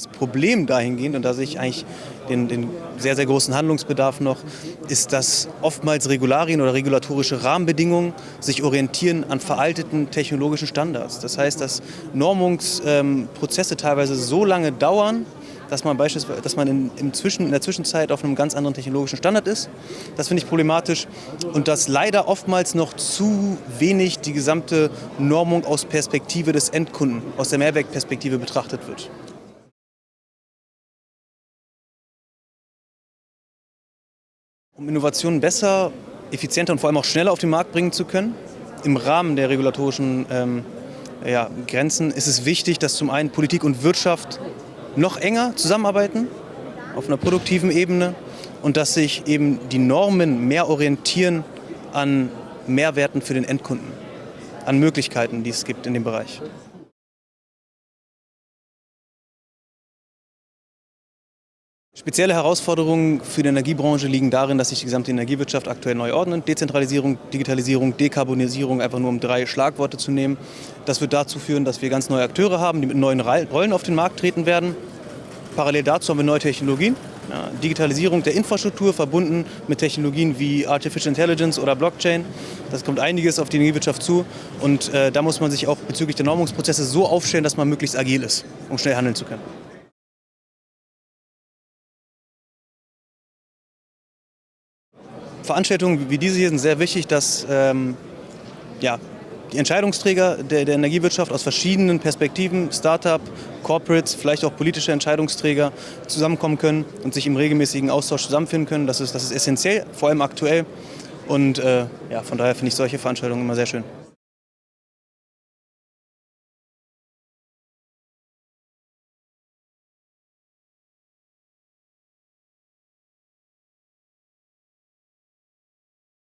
Das Problem dahingehend, und da sehe ich eigentlich den, den, sehr, sehr großen Handlungsbedarf noch, ist, dass oftmals Regularien oder regulatorische Rahmenbedingungen sich orientieren an veralteten technologischen Standards. Das heißt, dass Normungsprozesse teilweise so lange dauern, dass man beispielsweise, dass man in, im Zwischen, in der Zwischenzeit auf einem ganz anderen technologischen Standard ist. Das finde ich problematisch und dass leider oftmals noch zu wenig die gesamte Normung aus Perspektive des Endkunden, aus der Mehrwertperspektive betrachtet wird. Um Innovationen besser, effizienter und vor allem auch schneller auf den Markt bringen zu können, im Rahmen der regulatorischen ähm, ja, Grenzen ist es wichtig, dass zum einen Politik und Wirtschaft noch enger zusammenarbeiten auf einer produktiven Ebene und dass sich eben die Normen mehr orientieren an Mehrwerten für den Endkunden, an Möglichkeiten, die es gibt in dem Bereich. Spezielle Herausforderungen für die Energiebranche liegen darin, dass sich die gesamte Energiewirtschaft aktuell neu ordnet. Dezentralisierung, Digitalisierung, Dekarbonisierung, einfach nur um drei Schlagworte zu nehmen. Das wird dazu führen, dass wir ganz neue Akteure haben, die mit neuen Rollen auf den Markt treten werden. Parallel dazu haben wir neue Technologien. Ja, Digitalisierung der Infrastruktur verbunden mit Technologien wie Artificial Intelligence oder Blockchain. Das kommt einiges auf die Energiewirtschaft zu und äh, da muss man sich auch bezüglich der Normungsprozesse so aufstellen, dass man möglichst agil ist, um schnell handeln zu können. Veranstaltungen wie diese hier sind sehr wichtig, dass ähm, ja, die Entscheidungsträger der, der, Energiewirtschaft aus verschiedenen Perspektiven, Start-up, Corporates, vielleicht auch politische Entscheidungsträger zusammenkommen können und sich im regelmäßigen Austausch zusammenfinden können. Das ist, das ist essentiell, vor allem aktuell. Und äh, ja, von daher finde ich solche Veranstaltungen immer sehr schön.